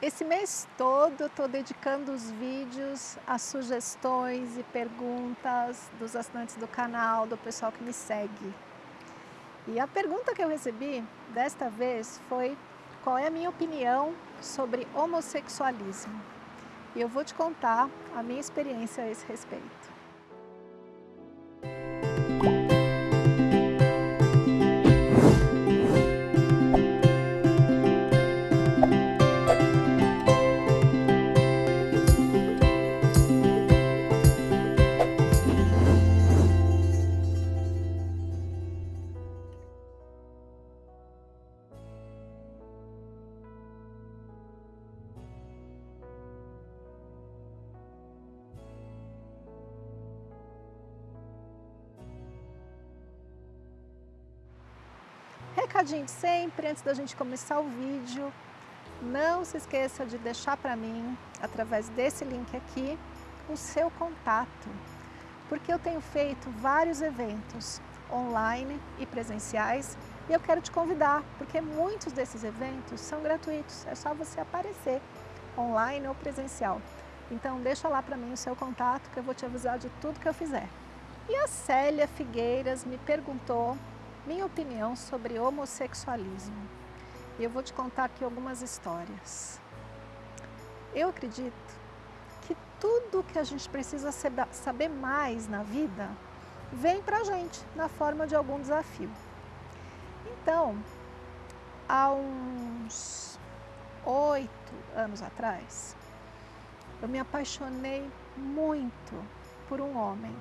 Esse mês todo estou dedicando os vídeos às sugestões e perguntas dos assinantes do canal, do pessoal que me segue. E a pergunta que eu recebi desta vez foi qual é a minha opinião sobre homossexualismo. E eu vou te contar a minha experiência a esse respeito. Recadinho de sempre, antes da gente começar o vídeo, não se esqueça de deixar para mim, através desse link aqui, o seu contato, porque eu tenho feito vários eventos online e presenciais e eu quero te convidar, porque muitos desses eventos são gratuitos, é só você aparecer online ou presencial. Então deixa lá para mim o seu contato que eu vou te avisar de tudo que eu fizer. E a Célia Figueiras me perguntou minha opinião sobre homossexualismo. E eu vou te contar aqui algumas histórias. Eu acredito que tudo que a gente precisa saber mais na vida vem para a gente na forma de algum desafio. Então, há uns oito anos atrás, eu me apaixonei muito por um homem.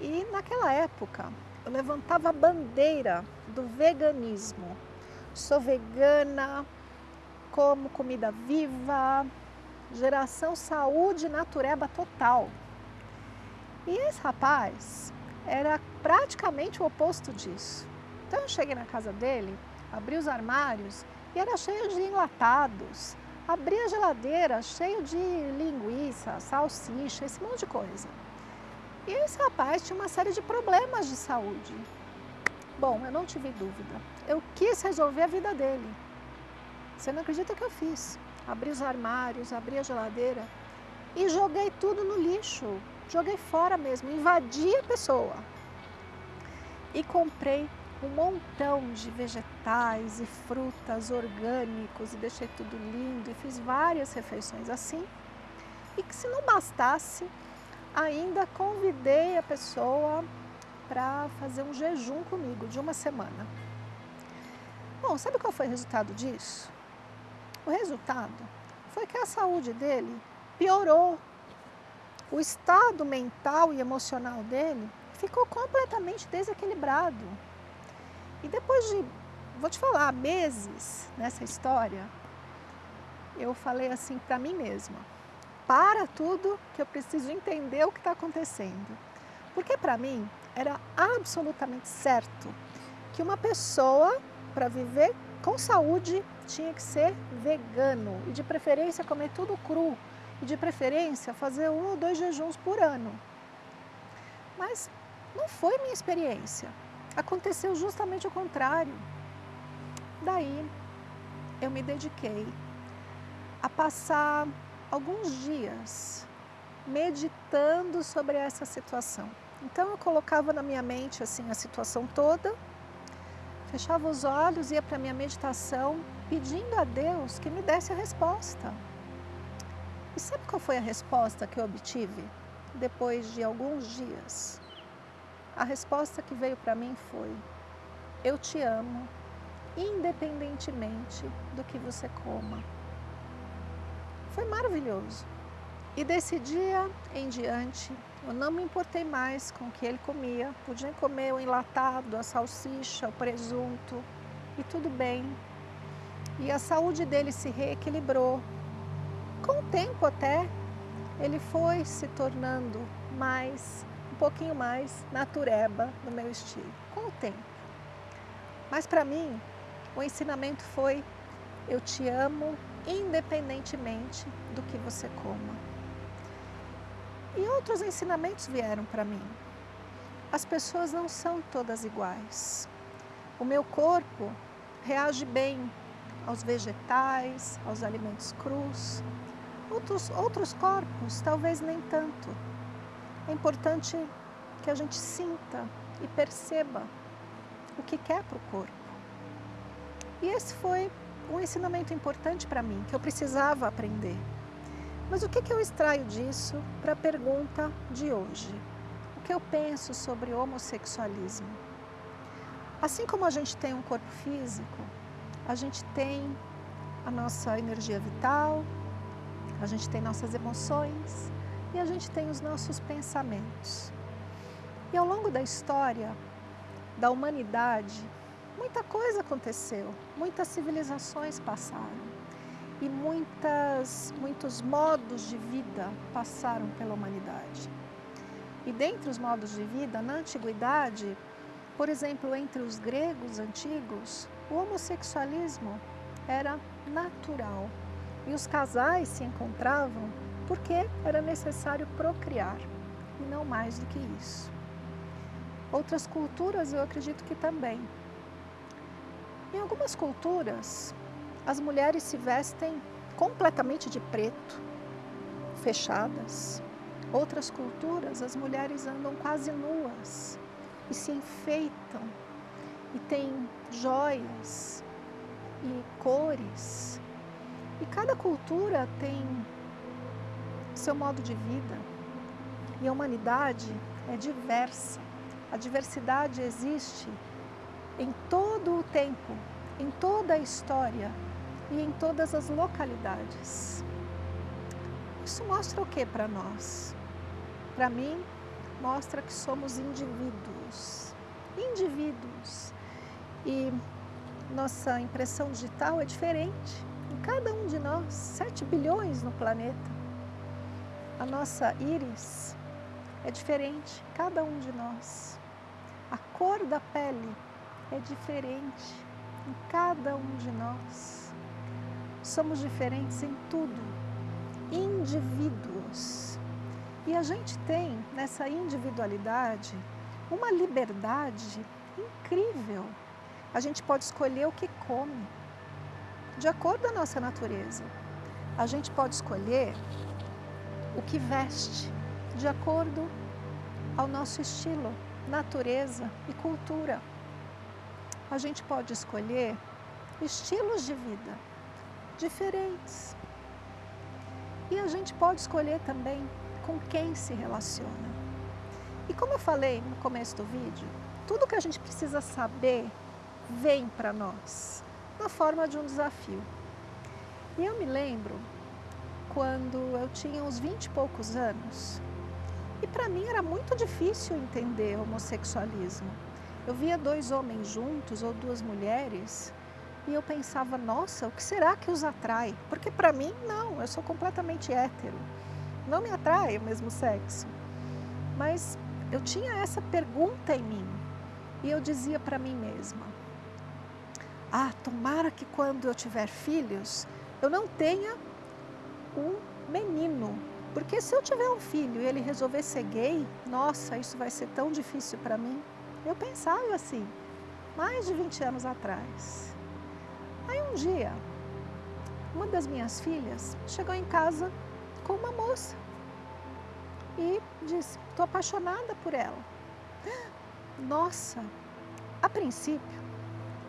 E naquela época, eu levantava a bandeira do veganismo. Sou vegana, como comida viva, geração saúde natureba total. E esse rapaz era praticamente o oposto disso. Então eu cheguei na casa dele, abri os armários e era cheio de enlatados. Abri a geladeira cheio de linguiça, salsicha, esse monte de coisa. E esse rapaz tinha uma série de problemas de saúde. Bom, eu não tive dúvida. Eu quis resolver a vida dele. Você não acredita que eu fiz? Abri os armários, abri a geladeira e joguei tudo no lixo. Joguei fora mesmo, invadi a pessoa. E comprei um montão de vegetais e frutas orgânicos e deixei tudo lindo e fiz várias refeições assim. E que se não bastasse, ainda convidei a pessoa para fazer um jejum comigo de uma semana. Bom, sabe qual foi o resultado disso? O resultado foi que a saúde dele piorou. O estado mental e emocional dele ficou completamente desequilibrado. E depois de, vou te falar, meses nessa história, eu falei assim para mim mesma, para tudo que eu preciso entender o que está acontecendo. Porque para mim era absolutamente certo que uma pessoa, para viver com saúde, tinha que ser vegano e de preferência comer tudo cru e de preferência fazer um ou dois jejuns por ano. Mas não foi minha experiência. Aconteceu justamente o contrário. Daí eu me dediquei a passar alguns dias meditando sobre essa situação. Então eu colocava na minha mente assim a situação toda, fechava os olhos, ia para a minha meditação, pedindo a Deus que me desse a resposta. E sabe qual foi a resposta que eu obtive depois de alguns dias? A resposta que veio para mim foi, eu te amo, independentemente do que você coma. Foi maravilhoso. E desse dia em diante, eu não me importei mais com o que ele comia. Podia comer o enlatado, a salsicha, o presunto, e tudo bem. E a saúde dele se reequilibrou. Com o tempo até, ele foi se tornando mais, um pouquinho mais natureba no meu estilo, com o tempo. Mas para mim, o ensinamento foi, eu te amo independentemente do que você coma. E outros ensinamentos vieram para mim. As pessoas não são todas iguais. O meu corpo reage bem aos vegetais, aos alimentos crus. Outros, outros corpos, talvez nem tanto. É importante que a gente sinta e perceba o que quer para o corpo. E esse foi um ensinamento importante para mim, que eu precisava aprender. Mas o que, que eu extraio disso para a pergunta de hoje? O que eu penso sobre homossexualismo? Assim como a gente tem um corpo físico, a gente tem a nossa energia vital, a gente tem nossas emoções e a gente tem os nossos pensamentos. E ao longo da história da humanidade, muita coisa aconteceu, muitas civilizações passaram e muitas, muitos modos de vida passaram pela humanidade. E dentre os modos de vida, na antiguidade, por exemplo, entre os gregos antigos, o homossexualismo era natural e os casais se encontravam porque era necessário procriar e não mais do que isso. Outras culturas eu acredito que também. Em algumas culturas, as mulheres se vestem completamente de preto, fechadas. Outras culturas, as mulheres andam quase nuas, e se enfeitam e tem joias e cores. E cada cultura tem seu modo de vida. E a humanidade é diversa. A diversidade existe em todo o tempo, em toda a história e em todas as localidades. Isso mostra o que para nós? Para mim, mostra que somos indivíduos. Indivíduos. E nossa impressão digital é diferente em cada um de nós, 7 bilhões no planeta. A nossa íris é diferente em cada um de nós. A cor da pele é diferente em cada um de nós. Somos diferentes em tudo, indivíduos. E a gente tem nessa individualidade uma liberdade incrível. A gente pode escolher o que come, de acordo com a nossa natureza. A gente pode escolher o que veste, de acordo ao nosso estilo, natureza e cultura. A gente pode escolher estilos de vida diferentes. E a gente pode escolher também com quem se relaciona. E como eu falei no começo do vídeo, tudo que a gente precisa saber vem para nós, na forma de um desafio. E eu me lembro quando eu tinha uns 20 e poucos anos, e para mim era muito difícil entender homossexualismo. Eu via dois homens juntos ou duas mulheres e eu pensava, nossa, o que será que os atrai? Porque para mim, não, eu sou completamente hétero não me atrai o mesmo sexo. Mas eu tinha essa pergunta em mim e eu dizia para mim mesma: Ah, tomara que quando eu tiver filhos eu não tenha um menino, porque se eu tiver um filho e ele resolver ser gay, nossa, isso vai ser tão difícil para mim. Eu pensava assim, mais de 20 anos atrás. Aí um dia, uma das minhas filhas chegou em casa com uma moça e disse, estou apaixonada por ela. Nossa, a princípio,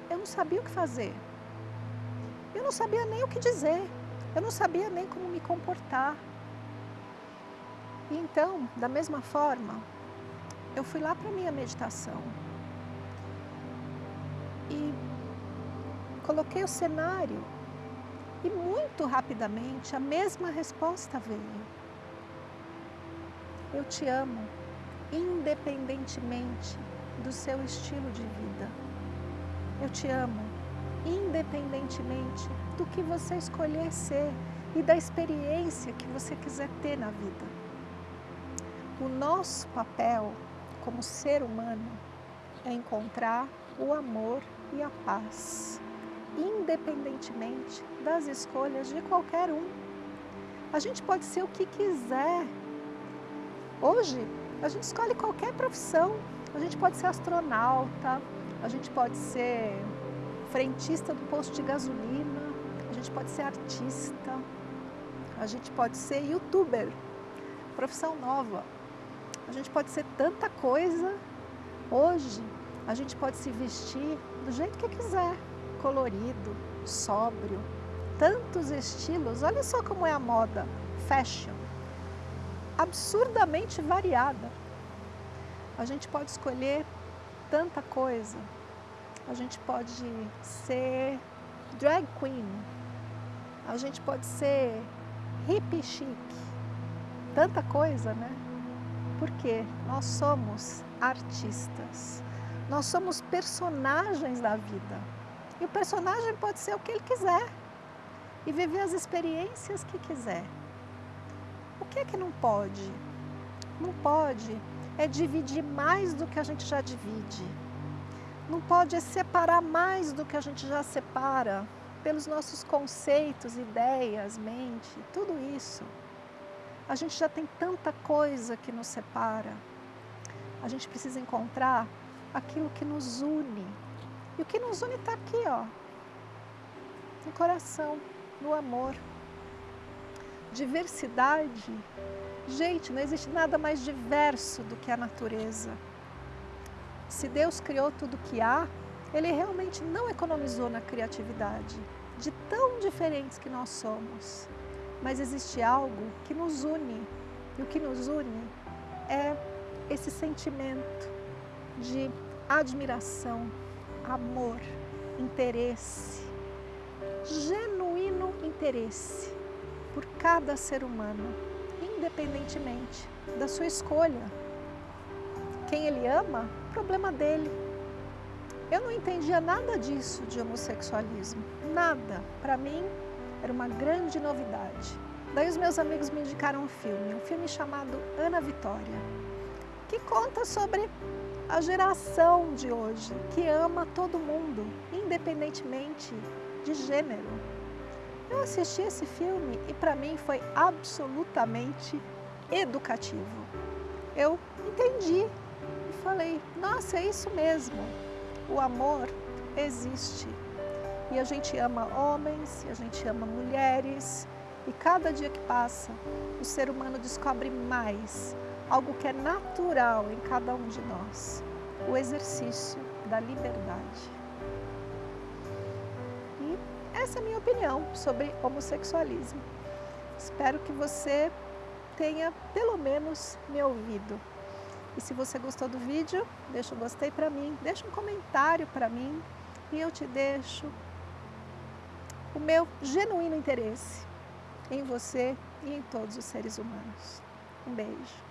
eu não sabia o que fazer. Eu não sabia nem o que dizer. Eu não sabia nem como me comportar. E então, da mesma forma, eu fui lá para minha meditação. E coloquei o cenário e muito rapidamente a mesma resposta veio. Eu te amo, independentemente do seu estilo de vida. Eu te amo, independentemente do que você escolher ser e da experiência que você quiser ter na vida. O nosso papel como ser humano é encontrar o amor e a paz independentemente das escolhas de qualquer um. A gente pode ser o que quiser. Hoje, a gente escolhe qualquer profissão. A gente pode ser astronauta, a gente pode ser frentista do posto de gasolina, gente pode ser artista, a gente pode ser youtuber, profissão nova. A gente pode ser tanta coisa. Hoje, a gente pode se vestir do jeito que quiser, colorido, sóbrio, tantos estilos. Olha só como é a moda, fashion, absurdamente variada. A gente pode escolher tanta coisa. A gente pode ser drag queen. A gente pode ser hippie chique. Tanta coisa, né? Porque nós somos artistas. Nós somos personagens da vida. E o personagem pode ser o que ele quiser e viver as experiências que quiser. O que é que não pode? Não pode é dividir mais do que a gente já divide. Não pode é separar mais do que a gente já separa pelos nossos conceitos, ideias, mente, tudo isso. A gente já tem tanta coisa que nos separa. A gente precisa encontrar aquilo que nos une. E o que nos une está aqui, ó, no coração no amor. Diversidade. Gente, não existe nada mais diverso do que a natureza. Se Deus criou tudo que há, Ele realmente não economizou na criatividade, de tão diferentes que nós somos. Mas existe algo que nos une, e o que nos une é esse sentimento de admiração, amor, interesse, genuíno interesse por cada ser humano, independentemente da sua escolha. Quem ele ama, problema dele. Eu não entendia nada disso de homossexualismo, nada. Para mim, era uma grande novidade. Daí os meus amigos me indicaram um filme, um filme chamado Ana Vitória, que conta sobre a geração de hoje, que ama todo mundo, independentemente de gênero. Eu assisti esse filme e para mim foi absolutamente educativo. Eu entendi e falei, nossa, é isso mesmo. O amor existe. E a gente ama homens, e a gente ama mulheres, e cada dia que passa, o ser humano descobre mais algo que é natural em cada um de nós, o exercício da liberdade. Essa é a minha opinião sobre homossexualismo. Espero que você tenha pelo menos me ouvido. E se você gostou do vídeo, deixa um gostei para mim, deixa um comentário para mim e eu te deixo o meu genuíno interesse em você e em todos os seres humanos. Um beijo.